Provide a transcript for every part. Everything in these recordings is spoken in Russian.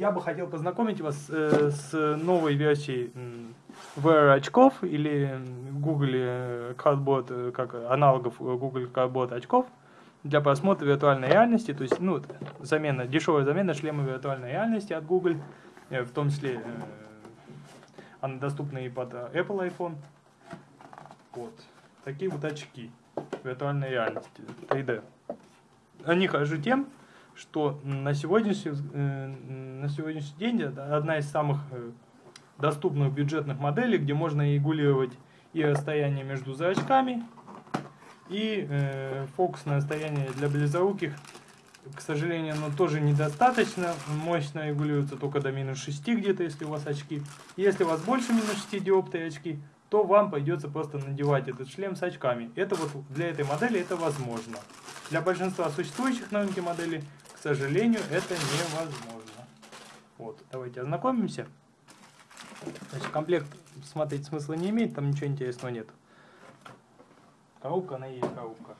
я бы хотел познакомить вас э, с новой версией VR очков или Google э, Cardboard, э, как аналогов Google Cardboard очков для просмотра виртуальной реальности, то есть, ну, замена, дешевая замена шлема виртуальной реальности от Google, в том числе она доступна и под Apple iPhone. Вот. Такие вот очки виртуальной реальности, 3D. Они хожу тем, что на сегодняшний, э, на сегодняшний день это одна из самых э, доступных бюджетных моделей, где можно регулировать и расстояние между зрачками, и э, фокусное расстояние для близоруких, к сожалению, оно тоже недостаточно мощно регулируется только до минус 6 где-то, если у вас очки. Если у вас больше минус 6 диоптрий очки, то вам придется просто надевать этот шлем с очками. Это вот для этой модели это возможно. Для большинства существующих на рынке моделей к сожалению, это невозможно. Вот, давайте ознакомимся. Значит, комплект смотреть смысла не имеет, там ничего интересного нет. Коробка, она и есть коробка.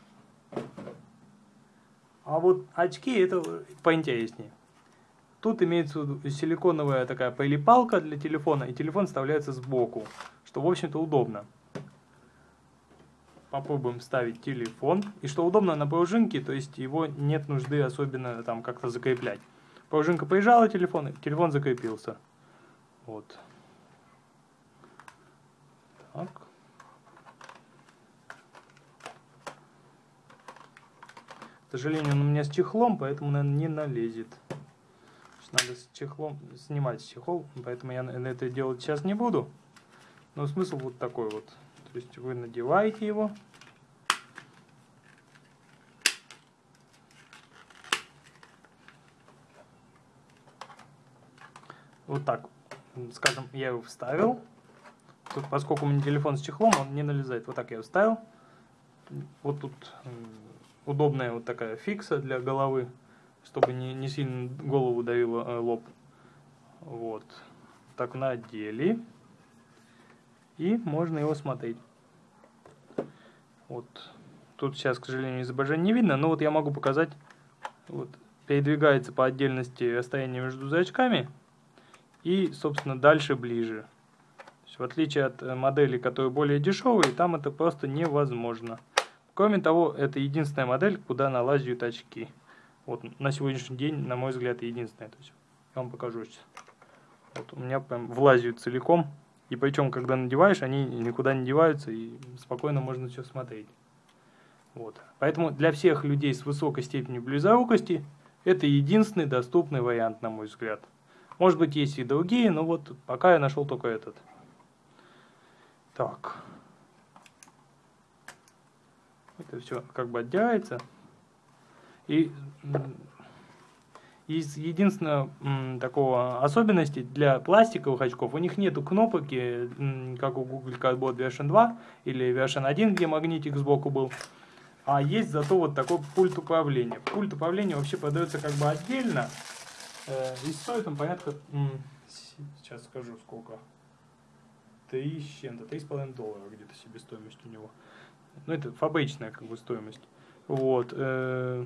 А вот очки это поинтереснее. Тут имеется силиконовая такая прилипалка для телефона, и телефон вставляется сбоку, что в общем-то удобно попробуем вставить телефон. И что удобно на пружинке, то есть его нет нужды особенно там как-то закреплять. Пружинка поезжала телефон, телефон закрепился. Вот. Так. К сожалению, он у меня с чехлом, поэтому, наверное, не налезет. Надо с чехлом снимать чехол, поэтому я это делать сейчас не буду. Но смысл вот такой вот. То есть вы надеваете его. Вот так, скажем, я его вставил. Тут, поскольку у меня телефон с чехлом, он не налезает. Вот так я вставил. Вот тут удобная вот такая фикса для головы, чтобы не, не сильно голову давило э, лоб. Вот. Так надели и можно его смотреть. Вот. Тут сейчас, к сожалению, изображение не видно, но вот я могу показать. Вот. Передвигается по отдельности расстояние между зрачками и, собственно, дальше ближе. в отличие от э, моделей, которые более дешевые, там это просто невозможно. Кроме того, это единственная модель, куда налазят очки. Вот на сегодняшний день, на мой взгляд, единственная. То есть, я вам покажу сейчас. Вот у меня прям влазят целиком. И причем, когда надеваешь, они никуда не деваются, и спокойно можно все смотреть. Вот. Поэтому для всех людей с высокой степенью близорукости это единственный доступный вариант, на мой взгляд. Может быть, есть и другие, но вот пока я нашел только этот. Так. Это все как бы отделяется. И из единственного такого особенности для пластиковых очков, у них нету кнопки, как у Google Cardboard Version 2 или Version 1, где магнитик сбоку был. А есть зато вот такой пульт управления. Пульт управления вообще продается как бы отдельно. И стоит он порядка, сейчас скажу сколько, 3 с чем-то, 3,5 доллара где-то себестоимость у него. Ну это фабричная как бы стоимость. Вот. Э,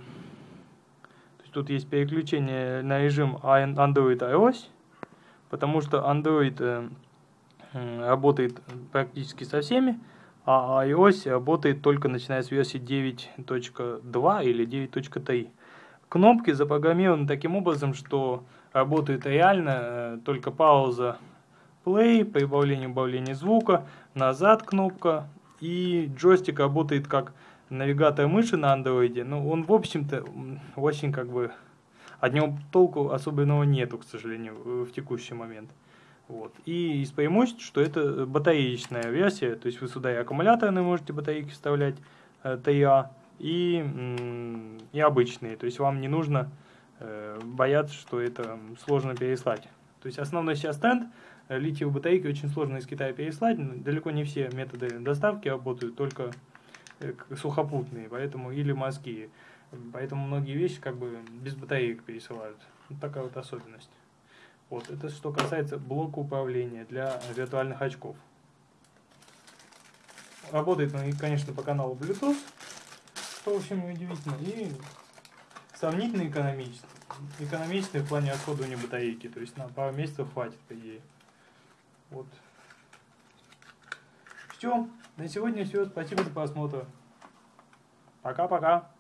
тут есть переключение на режим Android iOS, потому что Android э, работает практически со всеми, а iOS работает только начиная с версии 9.2 или 9.3. Кнопки запрограммированы таким образом, что работает реально э, только пауза play, прибавление убавление звука, назад кнопка, и джойстик работает как навигатор мыши на андроиде, ну, он, в общем-то, очень как бы... От него толку особенного нету, к сожалению, в текущий момент. Вот. И из преимуществ, что это батареечная версия, то есть вы сюда и аккумуляторные можете батарейки вставлять, э, ТА, и, и обычные. То есть вам не нужно э, бояться, что это сложно переслать. То есть основной сейчас тренд, э, литиевые батарейки очень сложно из Китая переслать, далеко не все методы доставки работают, только Э, сухопутные, поэтому или морские. Поэтому многие вещи как бы без батареек пересылают. Вот такая вот особенность. Вот, это что касается блока управления для виртуальных очков. Работает он, конечно, по каналу Bluetooth, что, в общем, удивительно, и сравнительно экономично. экономичный в плане расходования батарейки. То есть на пару месяцев хватит, по идее. Вот. Все. На сегодня все. Спасибо за просмотр. Пока-пока.